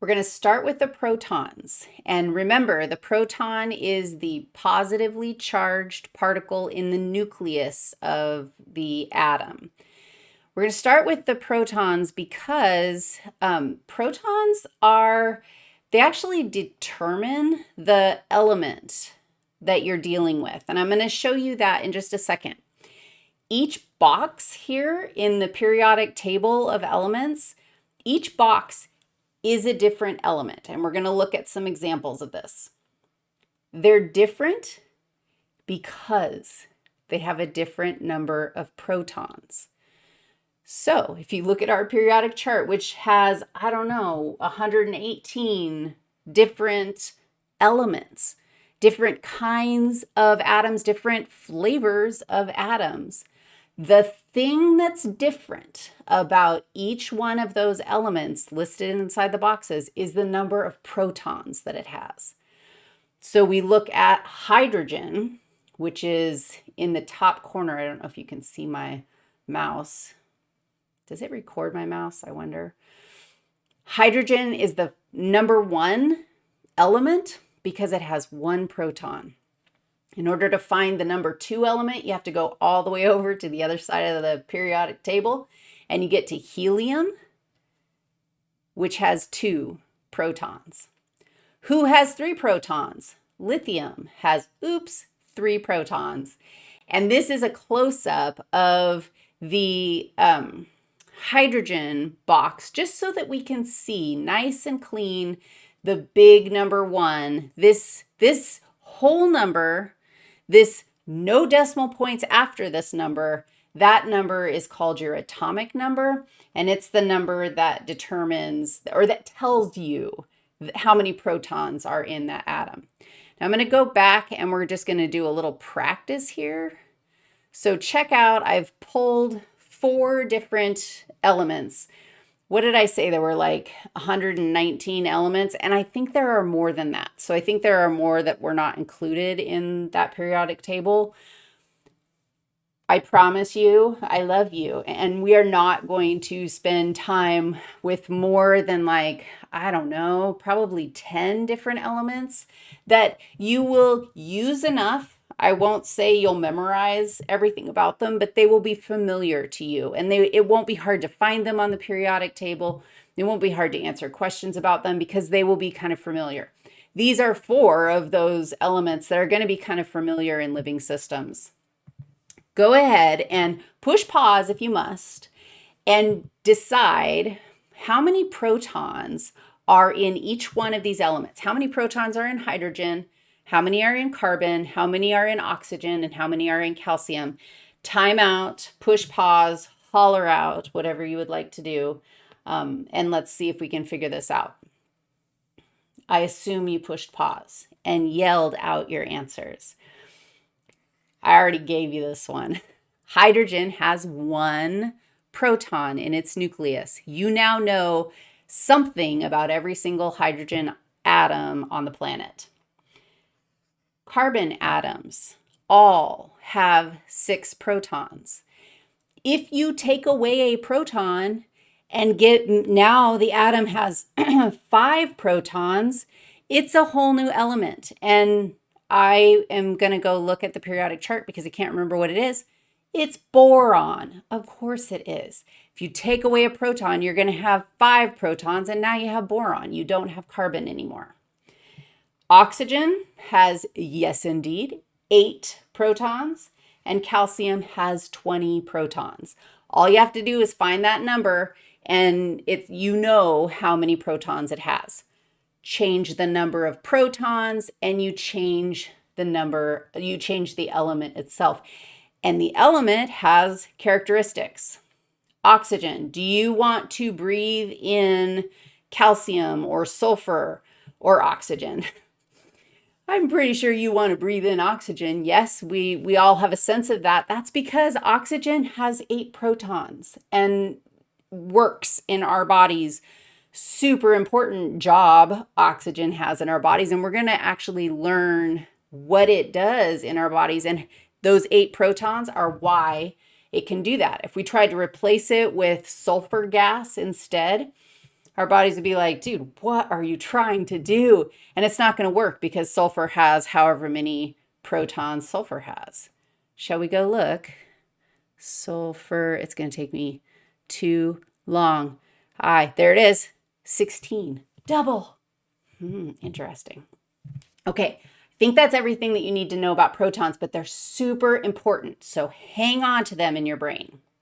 We're going to start with the protons. And remember, the proton is the positively charged particle in the nucleus of the atom. We're going to start with the protons because um, protons are, they actually determine the element that you're dealing with. And I'm going to show you that in just a second. Each box here in the periodic table of elements, each box is a different element. And we're going to look at some examples of this. They're different because they have a different number of protons. So if you look at our periodic chart, which has, I don't know, 118 different elements, different kinds of atoms, different flavors of atoms, the thing that's different about each one of those elements listed inside the boxes is the number of protons that it has. So we look at hydrogen, which is in the top corner. I don't know if you can see my mouse. Does it record my mouse? I wonder. Hydrogen is the number one element because it has one proton. In order to find the number two element, you have to go all the way over to the other side of the periodic table and you get to helium, which has two protons. Who has three protons? Lithium has, oops, three protons. And this is a close-up of the um, hydrogen box, just so that we can see nice and clean the big number one. This, this whole number this no decimal points after this number, that number is called your atomic number, and it's the number that determines or that tells you how many protons are in that atom. Now I'm going to go back and we're just going to do a little practice here. So check out, I've pulled four different elements what did I say? There were like 119 elements, and I think there are more than that. So I think there are more that were not included in that periodic table. I promise you, I love you, and we are not going to spend time with more than like, I don't know, probably 10 different elements that you will use enough I won't say you'll memorize everything about them, but they will be familiar to you and they it won't be hard to find them on the periodic table. It won't be hard to answer questions about them because they will be kind of familiar. These are four of those elements that are going to be kind of familiar in living systems. Go ahead and push pause if you must and decide how many protons are in each one of these elements. How many protons are in hydrogen? How many are in carbon, how many are in oxygen, and how many are in calcium. Time out, push pause, holler out, whatever you would like to do. Um, and let's see if we can figure this out. I assume you pushed pause and yelled out your answers. I already gave you this one. Hydrogen has one proton in its nucleus. You now know something about every single hydrogen atom on the planet carbon atoms all have six protons. If you take away a proton and get now the atom has five protons, it's a whole new element. And I am going to go look at the periodic chart because I can't remember what it is. It's boron. Of course it is. If you take away a proton, you're going to have five protons, and now you have boron. You don't have carbon anymore. Oxygen has, yes indeed, eight protons, and calcium has 20 protons. All you have to do is find that number and it, you know how many protons it has. Change the number of protons and you change the number, you change the element itself. And the element has characteristics. Oxygen, do you want to breathe in calcium or sulfur or oxygen? I'm pretty sure you want to breathe in oxygen. Yes, we, we all have a sense of that. That's because oxygen has eight protons and works in our bodies. Super important job oxygen has in our bodies. And we're going to actually learn what it does in our bodies. And those eight protons are why it can do that. If we tried to replace it with sulfur gas instead, our bodies would be like, dude, what are you trying to do? And it's not going to work because sulfur has however many protons sulfur has. Shall we go look? Sulfur, it's going to take me too long. Aye, there it is, 16, double. Hmm, interesting. Okay, I think that's everything that you need to know about protons, but they're super important. So hang on to them in your brain.